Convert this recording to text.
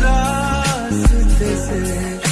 रास्ते से।